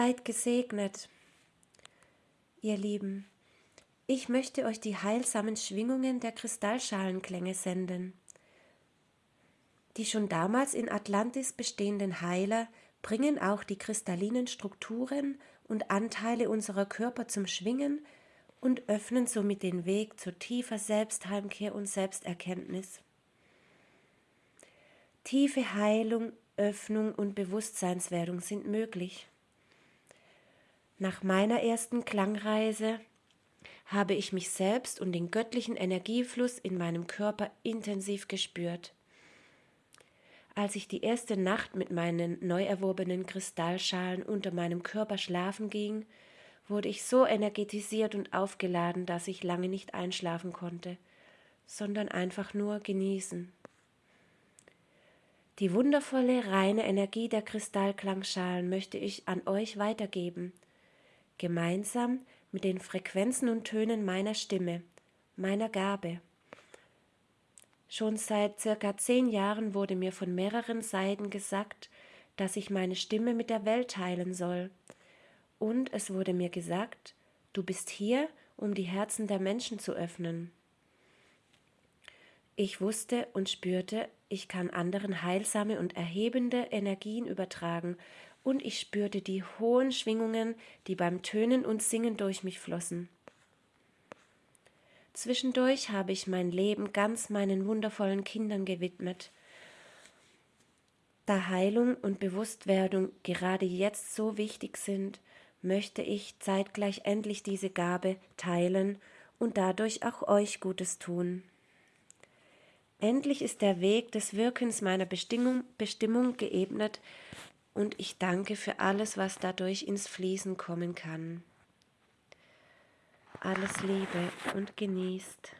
Seid gesegnet, ihr Lieben. Ich möchte euch die heilsamen Schwingungen der Kristallschalenklänge senden. Die schon damals in Atlantis bestehenden Heiler bringen auch die kristallinen Strukturen und Anteile unserer Körper zum Schwingen und öffnen somit den Weg zu tiefer Selbstheimkehr und Selbsterkenntnis. Tiefe Heilung, Öffnung und Bewusstseinswerdung sind möglich. Nach meiner ersten Klangreise habe ich mich selbst und den göttlichen Energiefluss in meinem Körper intensiv gespürt. Als ich die erste Nacht mit meinen neu erworbenen Kristallschalen unter meinem Körper schlafen ging, wurde ich so energetisiert und aufgeladen, dass ich lange nicht einschlafen konnte, sondern einfach nur genießen. Die wundervolle, reine Energie der Kristallklangschalen möchte ich an euch weitergeben – gemeinsam mit den Frequenzen und Tönen meiner Stimme, meiner Gabe. Schon seit circa zehn Jahren wurde mir von mehreren Seiten gesagt, dass ich meine Stimme mit der Welt teilen soll. Und es wurde mir gesagt, du bist hier, um die Herzen der Menschen zu öffnen. Ich wusste und spürte, ich kann anderen heilsame und erhebende Energien übertragen und ich spürte die hohen Schwingungen, die beim Tönen und Singen durch mich flossen. Zwischendurch habe ich mein Leben ganz meinen wundervollen Kindern gewidmet. Da Heilung und Bewusstwerdung gerade jetzt so wichtig sind, möchte ich zeitgleich endlich diese Gabe teilen und dadurch auch euch Gutes tun. Endlich ist der Weg des Wirkens meiner Bestimmung, Bestimmung geebnet und ich danke für alles, was dadurch ins Fließen kommen kann. Alles Liebe und genießt.